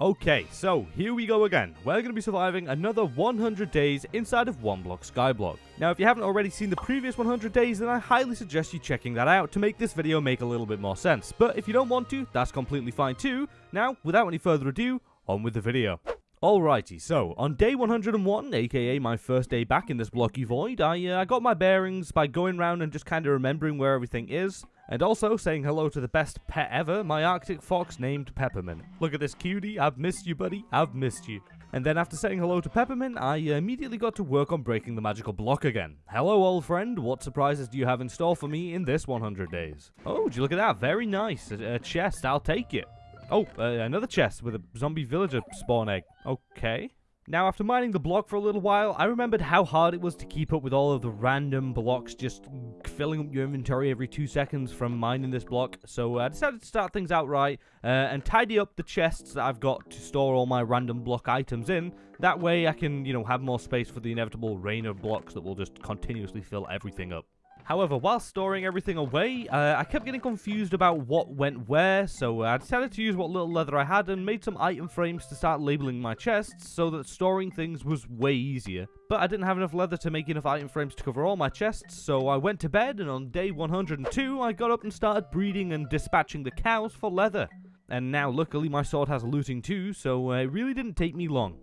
Okay, so here we go again. We're going to be surviving another 100 days inside of One Block Skyblock. Now, if you haven't already seen the previous 100 days, then I highly suggest you checking that out to make this video make a little bit more sense. But if you don't want to, that's completely fine too. Now, without any further ado, on with the video. Alrighty, so on day 101, aka my first day back in this blocky void, I, uh, I got my bearings by going around and just kind of remembering where everything is. And also saying hello to the best pet ever, my Arctic fox named Peppermint. Look at this cutie, I've missed you buddy, I've missed you. And then after saying hello to Peppermint, I immediately got to work on breaking the magical block again. Hello old friend, what surprises do you have in store for me in this 100 days? Oh, would you look at that, very nice, a, a chest, I'll take it. Oh, uh, another chest with a zombie villager spawn egg. Okay. Now, after mining the block for a little while, I remembered how hard it was to keep up with all of the random blocks just filling up your inventory every two seconds from mining this block. So uh, I decided to start things out right uh, and tidy up the chests that I've got to store all my random block items in. That way I can, you know, have more space for the inevitable rain of blocks that will just continuously fill everything up. However, while storing everything away, uh, I kept getting confused about what went where, so I decided to use what little leather I had and made some item frames to start labeling my chests so that storing things was way easier. But I didn't have enough leather to make enough item frames to cover all my chests, so I went to bed and on day 102 I got up and started breeding and dispatching the cows for leather. And now luckily my sword has looting too, so it really didn't take me long.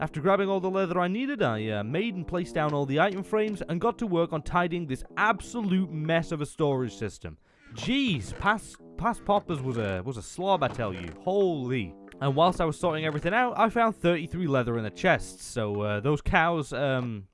After grabbing all the leather I needed, I uh, made and placed down all the item frames and got to work on tidying this absolute mess of a storage system. Jeez, past, past Poppers was a, was a slob, I tell you. Holy. And whilst I was sorting everything out, I found 33 leather in the chest, so uh, those cows, um,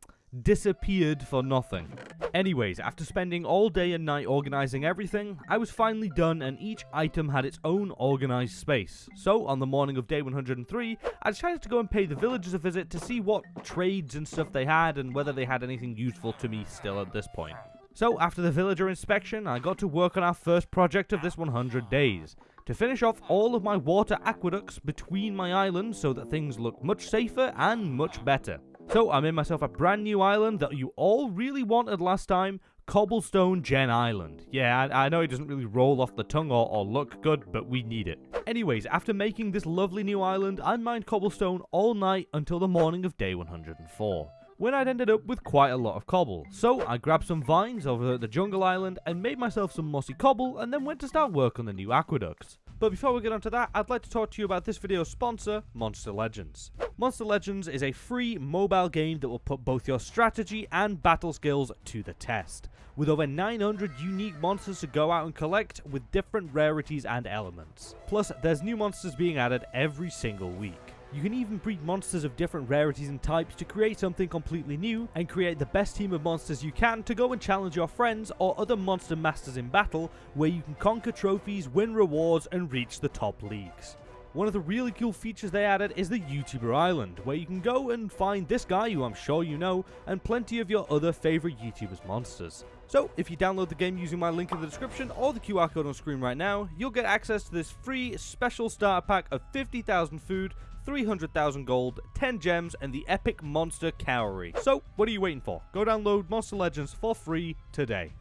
disappeared for nothing. Anyways, after spending all day and night organizing everything, I was finally done and each item had its own organized space. So, on the morning of day 103, I decided to go and pay the villagers a visit to see what trades and stuff they had and whether they had anything useful to me still at this point. So, after the villager inspection, I got to work on our first project of this 100 days. To finish off all of my water aqueducts between my islands so that things look much safer and much better. So I made myself a brand new island that you all really wanted last time, Cobblestone Gen Island. Yeah, I, I, know it doesn't really roll off the tongue or, or look good, but we need it. Anyways, after making this lovely new island, I mined cobblestone all night until the morning of day 104 when I'd ended up with quite a lot of cobble. So I grabbed some vines over at the jungle island and made myself some mossy cobble and then went to start work on the new aqueducts. But before we get onto that, I'd like to talk to you about this video's sponsor, Monster Legends. Monster Legends is a free mobile game that will put both your strategy and battle skills to the test. With over 900 unique monsters to go out and collect with different rarities and elements. Plus, there's new monsters being added every single week. You can even breed monsters of different rarities and types to create something completely new and create the best team of monsters you can to go and challenge your friends or other monster masters in battle where you can conquer trophies, win rewards and reach the top leagues. One of the really cool features they added is the YouTuber Island, where you can go and find this guy who I'm sure you know, and plenty of your other favourite YouTubers monsters. So, if you download the game using my link in the description or the QR code on screen right now, you'll get access to this free special starter pack of 50,000 food, 300,000 gold, 10 gems, and the epic monster cowrie. So, what are you waiting for? Go download Monster Legends for free today.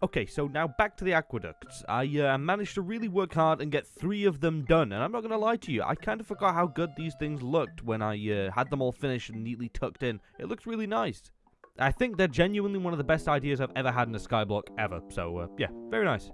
Okay, so now back to the aqueducts. I uh, managed to really work hard and get three of them done, and I'm not going to lie to you, I kind of forgot how good these things looked when I uh, had them all finished and neatly tucked in. It looked really nice. I think they're genuinely one of the best ideas I've ever had in a skyblock ever, so uh, yeah, very nice.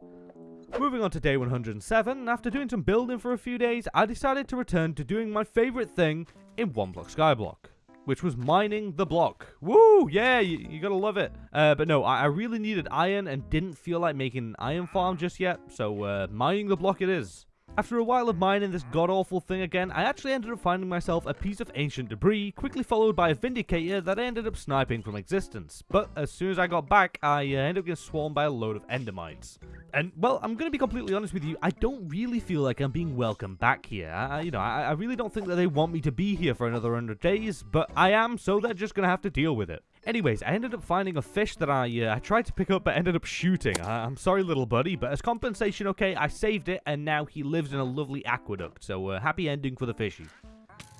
Moving on to day 107, after doing some building for a few days, I decided to return to doing my favourite thing in One Block Skyblock which was mining the block. Woo! Yeah, you, you gotta love it. Uh, but no, I, I, really needed iron and didn't feel like making an iron farm just yet, so uh, mining the block it is. After a while of mining this god-awful thing again, I actually ended up finding myself a piece of ancient debris, quickly followed by a Vindicator that I ended up sniping from existence. But as soon as I got back, I uh, ended up getting swarmed by a load of Endermites. And, well, I'm going to be completely honest with you, I don't really feel like I'm being welcome back here. I, you know, I, I really don't think that they want me to be here for another 100 days, but I am, so they're just going to have to deal with it. Anyways, I ended up finding a fish that I uh, I tried to pick up but ended up shooting. I, am sorry, little buddy, but as compensation, okay, I saved it, and now he lives in a lovely aqueduct, so uh, happy ending for the fishy.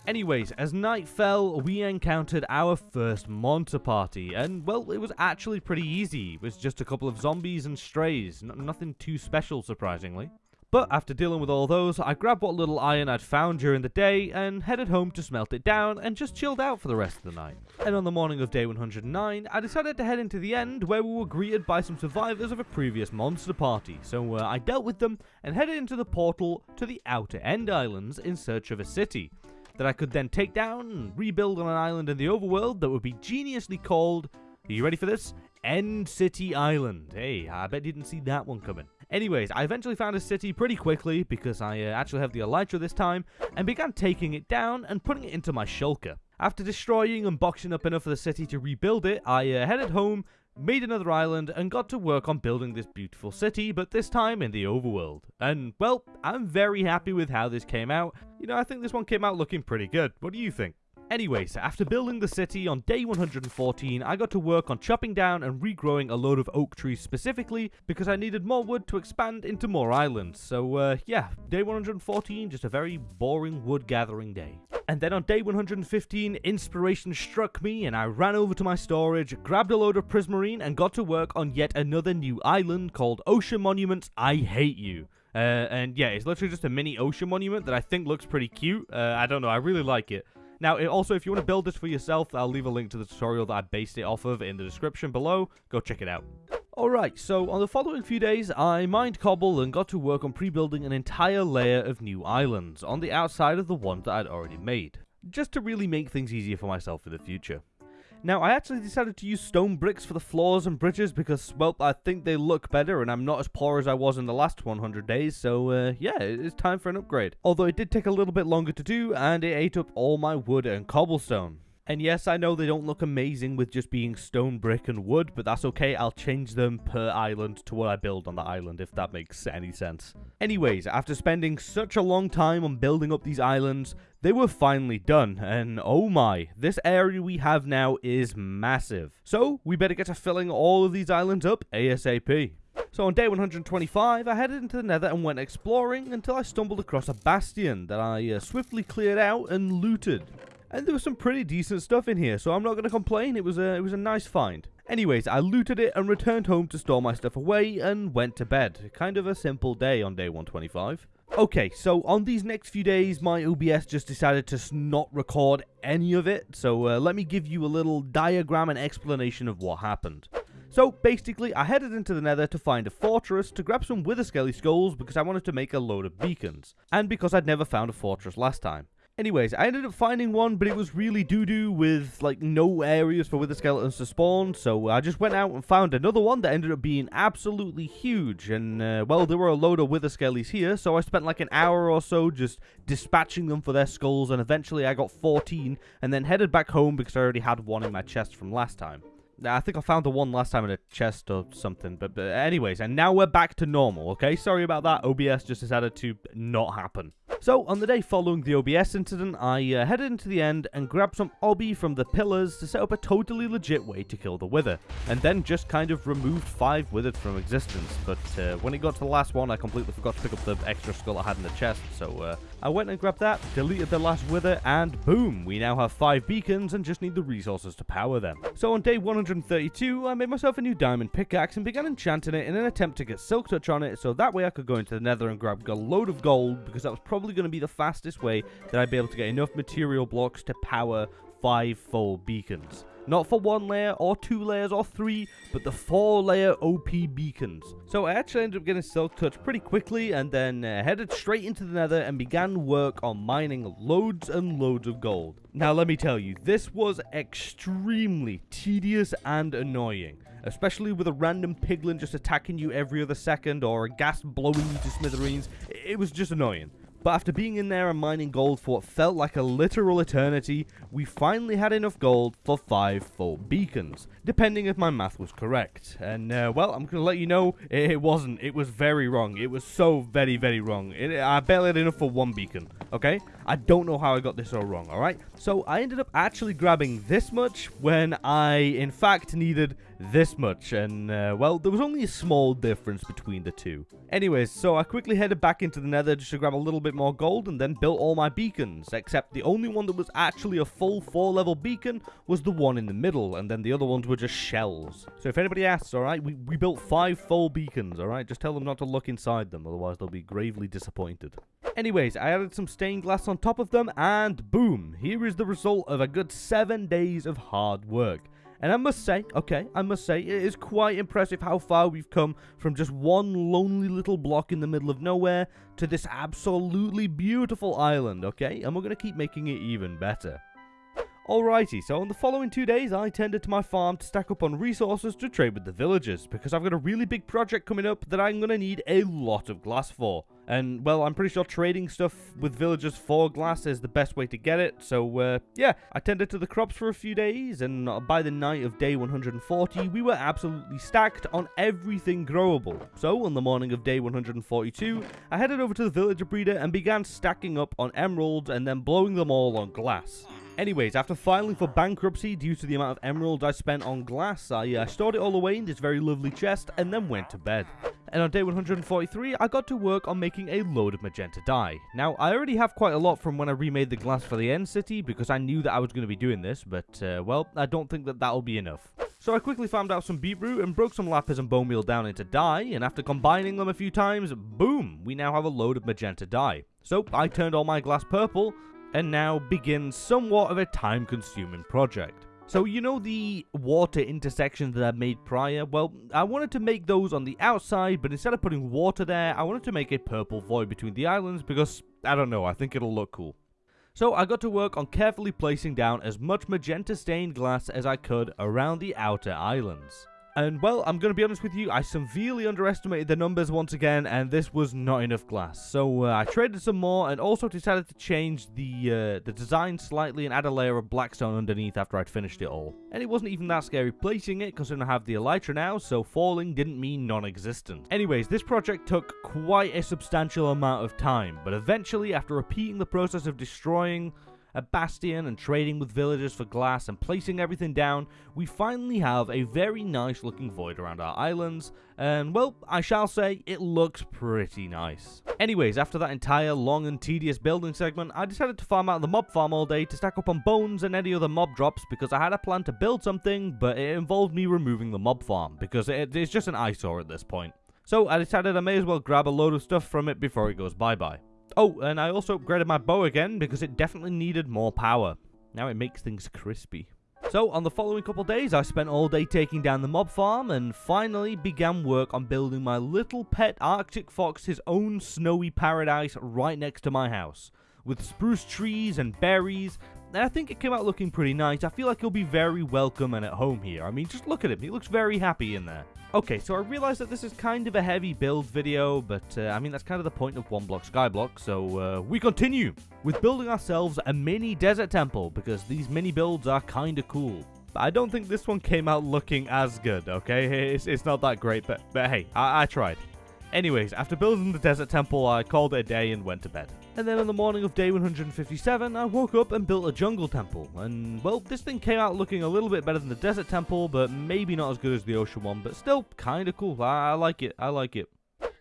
Anyways, as night fell, we encountered our first monster party, and well, it was actually pretty easy. It was just a couple of zombies and strays, N nothing too special, surprisingly. But after dealing with all those, I grabbed what little iron I'd found during the day and headed home to smelt it down and just chilled out for the rest of the night. And on the morning of day 109, I decided to head into the end where we were greeted by some survivors of a previous monster party. So uh, I dealt with them and headed into the portal to the Outer End Islands in search of a city that I could then take down and rebuild on an island in the overworld that would be geniusly called, are you ready for this? End City Island. Hey, I bet you didn't see that one coming. Anyways, I eventually found a city pretty quickly because I uh, actually have the Elytra this time and began taking it down and putting it into my shulker. After destroying and boxing up enough of the city to rebuild it, I uh, headed home, made another island, and got to work on building this beautiful city, but this time in the overworld. And, well, I'm very happy with how this came out. You know, I think this one came out looking pretty good. What do you think? Anyways, after building the city on day 114, I got to work on chopping down and regrowing a load of oak trees specifically because I needed more wood to expand into more islands. So uh, yeah, day 114, just a very boring wood gathering day. And then on day 115, inspiration struck me and I ran over to my storage, grabbed a load of prismarine and got to work on yet another new island called Ocean Monuments I Hate You. Uh, and yeah, it's literally just a mini ocean monument that I think looks pretty cute. Uh, I don't know, I really like it. Now, also, if you want to build this for yourself, I'll leave a link to the tutorial that I based it off of in the description below. Go check it out. Alright, so on the following few days, I mined cobble and got to work on pre-building an entire layer of new islands on the outside of the ones that I'd already made, just to really make things easier for myself in the future. Now, I actually decided to use stone bricks for the floors and bridges because, well, I think they look better and I'm not as poor as I was in the last 100 days, so uh, yeah, it's time for an upgrade. Although it did take a little bit longer to do and it ate up all my wood and cobblestone. And yes, I know they don't look amazing with just being stone, brick, and wood, but that's okay. I'll change them per island to what I build on the island, if that makes any sense. Anyways, after spending such a long time on building up these islands, they were finally done, and oh my, this area we have now is massive. So, we better get to filling all of these islands up ASAP. So on day 125, I headed into the nether and went exploring until I stumbled across a bastion that I uh, swiftly cleared out and looted. And there was some pretty decent stuff in here, so I'm not going to complain. It was a it was a nice find. Anyways, I looted it and returned home to store my stuff away and went to bed. Kind of a simple day on day 125. Okay, so on these next few days, my OBS just decided to not record any of it, so uh, let me give you a little diagram and explanation of what happened. So basically, I headed into the nether to find a fortress to grab some wither skelly skulls because I wanted to make a load of beacons, and because I'd never found a fortress last time. Anyways, I ended up finding one, but it was really doo-doo with, like, no areas for wither skeletons to spawn, so I just went out and found another one that ended up being absolutely huge, and, uh, well, there were a load of wither skellies here, so I spent, like, an hour or so just dispatching them for their skulls, and eventually I got 14, and then headed back home because I already had one in my chest from last time. I think I found the one last time in a chest or something. But, but anyways, and now we're back to normal, okay? Sorry about that. OBS just decided to not happen. So, on the day following the OBS incident, I uh, headed into the end and grabbed some obby from the pillars to set up a totally legit way to kill the Wither, and then just kind of removed five Withered from existence, but uh, when it got to the last one, I completely forgot to pick up the extra skull I had in the chest, so uh, I went and grabbed that, deleted the last Wither, and boom, we now have five beacons and just need the resources to power them. So on day 132, I made myself a new diamond pickaxe and began enchanting it in an attempt to get silk touch on it, so that way I could go into the nether and grab a load of gold, because that was probably going to be the fastest way that I'd be able to get enough material blocks to power five full beacons. Not for one layer, or two layers, or three, but the four layer OP beacons. So I actually ended up getting Silk Touch pretty quickly, and then uh, headed straight into the nether and began work on mining loads and loads of gold. Now let me tell you, this was extremely tedious and annoying especially with a random piglin just attacking you every other second or a ghast blowing you to smithereens. It was just annoying. But after being in there and mining gold for what felt like a literal eternity, we finally had enough gold for 5 full beacons, depending if my math was correct. And, uh, well, I'm going to let you know, it, wasn't. It was very wrong. It was so very, very wrong. It, I barely had enough for one beacon, okay? I don't know how I got this all wrong, alright? So I ended up actually grabbing this much when I, in fact, needed this much. And, uh, well, there was only a small difference between the two. Anyways, so I quickly headed back into the nether just to grab a little bit more gold and then built all my beacons, except the only one that was actually a full 4 level beacon was the one in the middle, and then the other ones were just shells. So if anybody asks, alright, we, we built 5 full beacons, alright? Just tell them not to look inside them, otherwise they'll be gravely disappointed. Anyways, I added some stained glass on top of them, and boom, here is the result of a good 7 days of hard work. And I must say, okay, I must say, it is quite impressive how far we've come from just one lonely little block in the middle of nowhere to this absolutely beautiful island, okay? And we're going to keep making it even better. Alrighty, so on the following two days, I tended to my farm to stack up on resources to trade with the villagers, because I've got a really big project coming up that I'm going to need a lot of glass for. And, well, I'm pretty sure trading stuff with villagers for glass is the best way to get it, so, uh, yeah, I tended to the crops for a few days, and by the night of day 140, we were absolutely stacked on everything growable. So, on the morning of day 142, I headed over to the villager breeder and began stacking up on emeralds and then blowing them all on glass. Anyways, after filing for bankruptcy due to the amount of emeralds I spent on glass, I uh, stored it all away in this very lovely chest and then went to bed. And on day 143, I got to work on making a load of magenta dye. Now, I already have quite a lot from when I remade the glass for the end city because I knew that I was going to be doing this, but, uh, well, I don't think that that'll be enough. So I quickly farmed out some beetroot and broke some lapis and bone meal down into dye, and after combining them a few times, boom, we now have a load of magenta dye. So I turned all my glass purple, and now begins somewhat of a time consuming project. So you know the water intersections that I made prior? Well, I wanted to make those on the outside, but instead of putting water there, I wanted to make a purple void between the islands because, I don't know, I think it'll look cool. So I got to work on carefully placing down as much magenta stained glass as I could around the outer islands. And well, I'm going to be honest with you, I severely underestimated the numbers once again, and this was not enough glass. So uh, I traded some more, and also decided to change the uh, the design slightly and add a layer of blackstone underneath after I'd finished it all. And it wasn't even that scary placing it, because I have the elytra now, so falling didn't mean non-existent. Anyways, this project took quite a substantial amount of time, but eventually, after repeating the process of destroying a bastion and trading with villagers for glass and placing everything down, we finally have a very nice looking void around our islands, and well, I shall say, it looks pretty nice. Anyways, after that entire long and tedious building segment, I decided to farm out the mob farm all day to stack up on bones and any other mob drops because I had a plan to build something, but it involved me removing the mob farm, because it, it's just an eyesore at this point. So I decided I may as well grab a load of stuff from it before it goes bye-bye. Oh, and I also upgraded my bow again because it definitely needed more power. Now it makes things crispy. So, on the following couple days, I spent all day taking down the mob farm and finally began work on building my little pet Arctic fox his own snowy paradise right next to my house. With spruce trees and berries, and I think it came out looking pretty nice. I feel like he'll be very welcome and at home here. I mean, just look at him. He looks very happy in there. Okay, so I realize that this is kind of a heavy build video, but uh, I mean, that's kind of the point of One Block Skyblock, so uh, we continue with building ourselves a mini desert temple, because these mini builds are kind of cool. But I don't think this one came out looking as good, okay? It's, it's not that great, but, but hey, I, I tried. Anyways, after building the desert temple, I called it a day and went to bed. And then on the morning of day 157, I woke up and built a jungle temple. And, well, this thing came out looking a little bit better than the desert temple, but maybe not as good as the ocean one, but still kind of cool. I, I like it. I like it.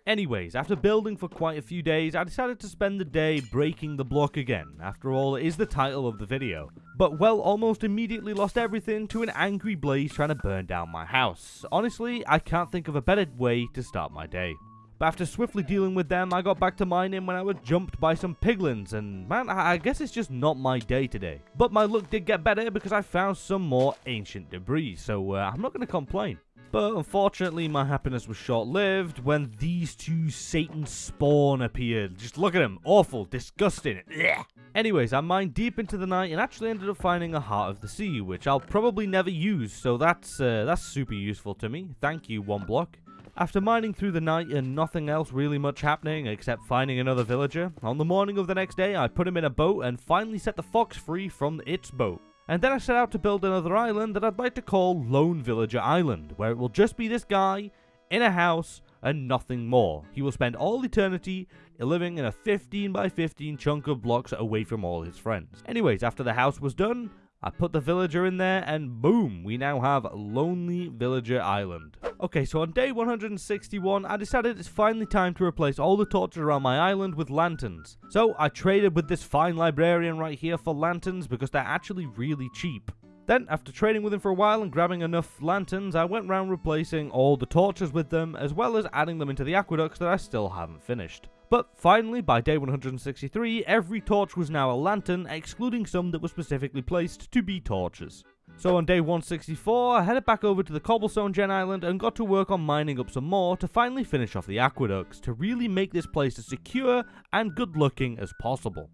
Anyways, after building for quite a few days, I decided to spend the day breaking the block again. After all, it is the title of the video. But well, almost immediately lost everything to an angry blaze trying to burn down my house. Honestly, I can't think of a better way to start my day. But after swiftly dealing with them, I got back to mining when I was jumped by some piglins, and man, I guess it's just not my day today. But my luck did get better because I found some more ancient debris, so uh, I'm not going to complain. But unfortunately, my happiness was short-lived when these two Satan spawn appeared. Just look at them. Awful. Disgusting. Ugh. Anyways, I mined deep into the night and actually ended up finding a Heart of the Sea, which I'll probably never use, so that's, uh, that's super useful to me. Thank you, One Block. After mining through the night and nothing else really much happening except finding another villager, on the morning of the next day I put him in a boat and finally set the fox free from its boat. And then I set out to build another island that I'd like to call Lone Villager Island, where it will just be this guy in a house and nothing more. He will spend all eternity living in a 15 by 15 chunk of blocks away from all his friends. Anyways, after the house was done, I put the villager in there and boom, we now have Lonely Villager Island. Okay, so on day 161, I decided it's finally time to replace all the torches around my island with lanterns. So I traded with this fine librarian right here for lanterns because they're actually really cheap. Then, after trading with him for a while and grabbing enough lanterns, I went round replacing all the torches with them, as well as adding them into the aqueducts that I still haven't finished. But finally, by day 163, every torch was now a lantern, excluding some that were specifically placed to be torches. So on day 164, I headed back over to the Cobblestone Gen Island and got to work on mining up some more to finally finish off the aqueducts, to really make this place as secure and good looking as possible.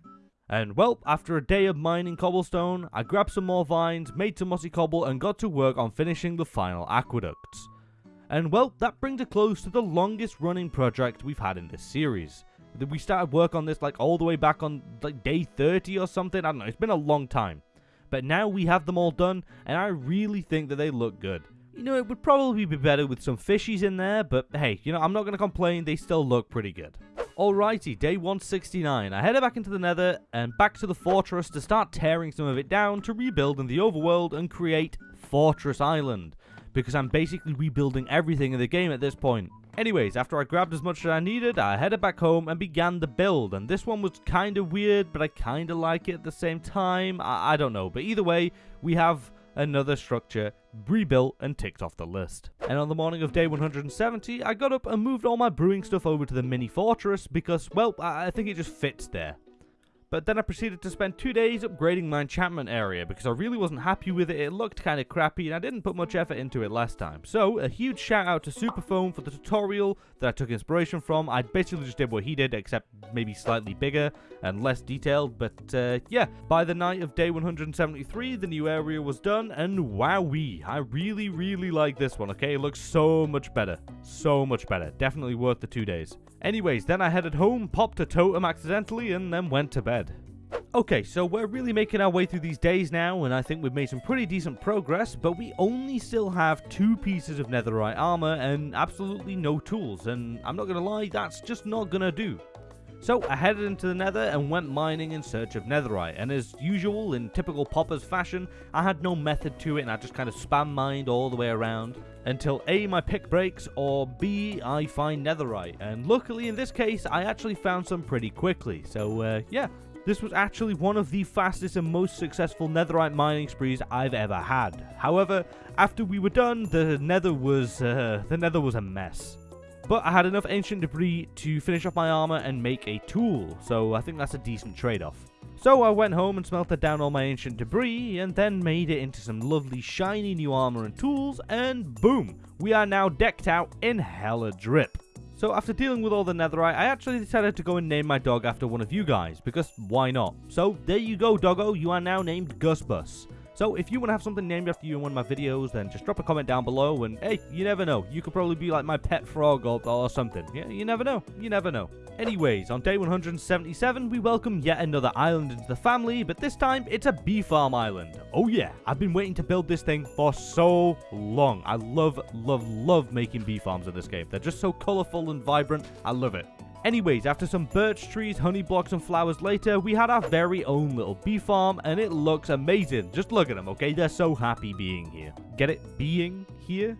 And well, after a day of mining cobblestone, I grabbed some more vines, made some mossy cobble, and got to work on finishing the final aqueducts. And well, that brings a close to the longest running project we've had in this series. We started work on this like all the way back on like day 30 or something, I don't know, it's been a long time. But now we have them all done, and I really think that they look good. You know, it would probably be better with some fishies in there, but hey, you know, I'm not going to complain, they still look pretty good. Alrighty, day 169. I headed back into the nether and back to the fortress to start tearing some of it down to rebuild in the overworld and create Fortress Island. Because I'm basically rebuilding everything in the game at this point. Anyways, after I grabbed as much as I needed, I headed back home and began the build. And this one was kind of weird, but I kind of like it at the same time. I, I don't know. But either way, we have another structure rebuilt and ticked off the list. And on the morning of day 170, I got up and moved all my brewing stuff over to the mini fortress because, well, I think it just fits there. But then I proceeded to spend two days upgrading my enchantment area because I really wasn't happy with it. It looked kind of crappy and I didn't put much effort into it last time. So a huge shout out to Superfoam for the tutorial that I took inspiration from. I basically just did what he did except maybe slightly bigger and less detailed. But uh, yeah, by the night of day 173 the new area was done and wowee. I really really like this one okay. It looks so much better. So much better. Definitely worth the two days. Anyways, then I headed home, popped a totem accidentally, and then went to bed. Okay, so we're really making our way through these days now, and I think we've made some pretty decent progress, but we only still have two pieces of netherite armor and absolutely no tools, and I'm not gonna lie, that's just not gonna do. So I headed into the nether and went mining in search of netherite, and as usual, in typical poppers fashion, I had no method to it and I just kind of spam mined all the way around until A, my pick breaks, or B, I find netherite. And luckily in this case, I actually found some pretty quickly, so uh, yeah. This was actually one of the fastest and most successful netherite mining sprees I've ever had. However, after we were done, the nether was, uh, the nether was a mess. But I had enough ancient debris to finish off my armor and make a tool, so I think that's a decent trade-off. So I went home and smelted down all my ancient debris, and then made it into some lovely shiny new armor and tools, and boom, we are now decked out in hella drip. So after dealing with all the netherite, I actually decided to go and name my dog after one of you guys, because why not? So there you go doggo, you are now named Gusbus. So if you want to have something named after you in one of my videos, then just drop a comment down below and hey, you never know. You could probably be like my pet frog or, or something. Yeah, you never know. You never know. Anyways, on day 177, we welcome yet another island into the family, but this time it's a bee farm island. Oh yeah, I've been waiting to build this thing for so long. I love, love, love making bee farms in this game. They're just so colorful and vibrant. I love it. Anyways, after some birch trees, honey blocks, and flowers later, we had our very own little bee farm, and it looks amazing. Just look at them, okay? They're so happy being here. Get it? Being here?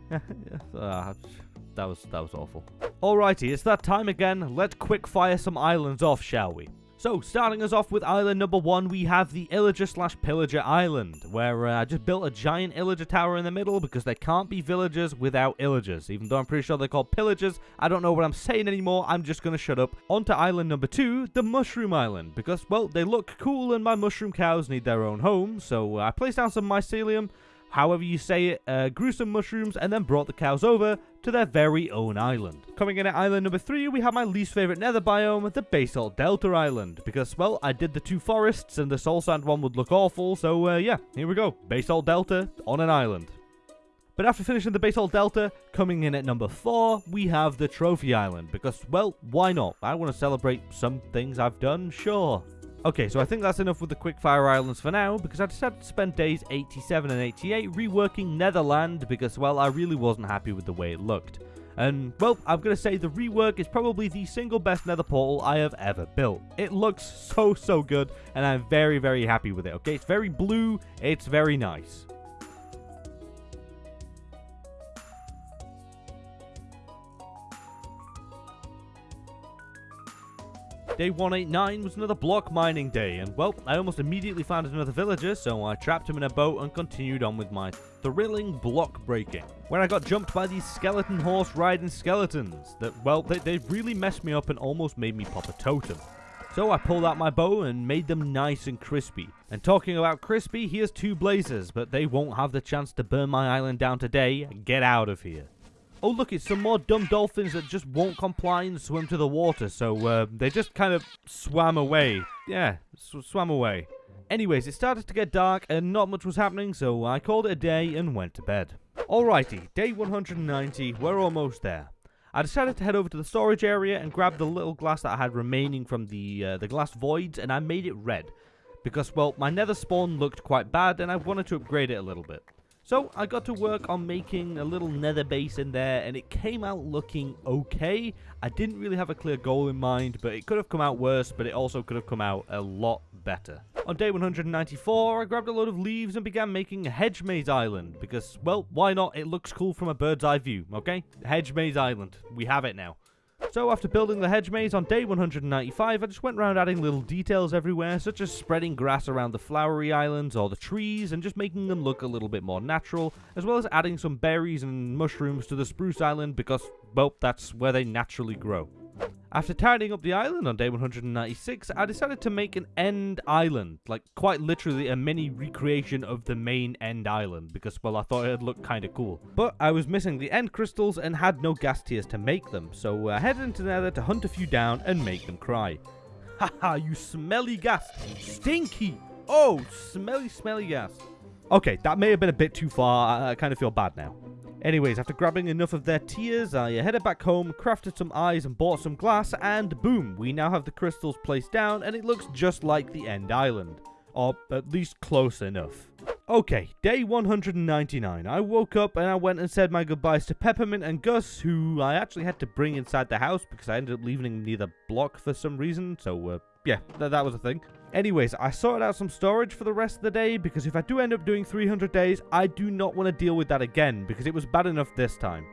uh, that was that was awful. Alrighty, it's that time again. Let's quick fire some islands off, shall we? So, starting us off with island number one, we have the Illager slash Pillager Island, where uh, I just built a giant Illager tower in the middle because there can't be villagers without Illagers. Even though I'm pretty sure they're called Pillagers, I don't know what I'm saying anymore, I'm just going to shut up. On to island number two, the Mushroom Island, because, well, they look cool and my mushroom cows need their own home, so uh, I placed down some mycelium, however you say it, uh, grew some mushrooms, and then brought the cows over to their very own island. Coming in at island number 3, we have my least favourite nether biome, the Basalt Delta Island, because, well, I did the two forests, and the Soul Sand one would look awful, so, uh, yeah, here we go. Basalt Delta on an island. But after finishing the Basalt Delta, coming in at number 4, we have the Trophy Island, because, well, why not? I want to celebrate some things I've done, sure. Okay, so I think that's enough with the Quickfire Islands for now, because I decided to spend days 87 and 88 reworking Netherland, because, well, I really wasn't happy with the way it looked. And, well, I'm going to say the rework is probably the single best nether portal I have ever built. It looks so, so good, and I'm very, very happy with it, okay? It's very blue, it's very nice. Day 189 was another block mining day, and well, I almost immediately found another villager, so I trapped him in a boat and continued on with my thrilling block breaking, where I got jumped by these skeleton horse riding skeletons that, well, they, they really messed me up and almost made me pop a totem. So I pulled out my bow and made them nice and crispy. And talking about crispy, here's two blazers, but they won't have the chance to burn my island down today. Get out of here. Oh look, it's some more dumb dolphins that just won't comply and swim to the water, so uh, they just kind of swam away. Yeah, sw swam away. Anyways, it started to get dark and not much was happening, so I called it a day and went to bed. Alrighty, day 190, we're almost there. I decided to head over to the storage area and grab the little glass that I had remaining from the uh, the glass voids, and I made it red. Because, well, my nether spawn looked quite bad, and I wanted to upgrade it a little bit. So I got to work on making a little nether base in there and it came out looking okay. I didn't really have a clear goal in mind, but it could have come out worse, but it also could have come out a lot better. On day 194, I grabbed a load of leaves and began making a hedge maze island because, well, why not? It looks cool from a bird's eye view, okay? Hedge maze island. We have it now. So after building the hedge maze on day 195, I just went around adding little details everywhere, such as spreading grass around the flowery islands or the trees, and just making them look a little bit more natural, as well as adding some berries and mushrooms to the spruce island because, well, that's where they naturally grow. After tidying up the island on day 196, I decided to make an end island, like quite literally a mini recreation of the main end island, because well I thought it'd look kinda cool. But I was missing the end crystals and had no ghast tears to make them, so I headed into the nether to hunt a few down and make them cry. Haha, you smelly gas! Stinky! Oh, smelly, smelly gas. Okay, that may have been a bit too far, I, I kind of feel bad now. Anyways, after grabbing enough of their tears, I headed back home, crafted some eyes and bought some glass, and boom, we now have the crystals placed down and it looks just like the end island. Or at least close enough. Okay, day 199. I woke up and I went and said my goodbyes to Peppermint and Gus, who I actually had to bring inside the house because I ended up leaving near the block for some reason, so uh, yeah, th that was a thing. Anyways, I sorted out some storage for the rest of the day because if I do end up doing 300 days, I do not want to deal with that again because it was bad enough this time.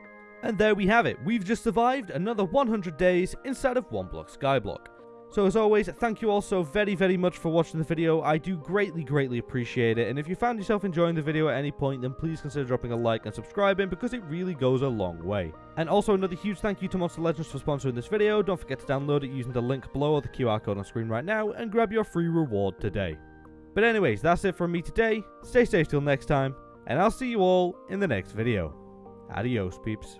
And there we have it. We've just survived another 100 days inside of one block Skyblock. So as always, thank you all so very, very much for watching the video. I do greatly, greatly appreciate it. And if you found yourself enjoying the video at any point, then please consider dropping a like and subscribing because it really goes a long way. And also another huge thank you to Monster Legends for sponsoring this video. Don't forget to download it using the link below or the QR code on screen right now and grab your free reward today. But anyways, that's it from me today. Stay safe till next time, and I'll see you all in the next video. Adios, peeps.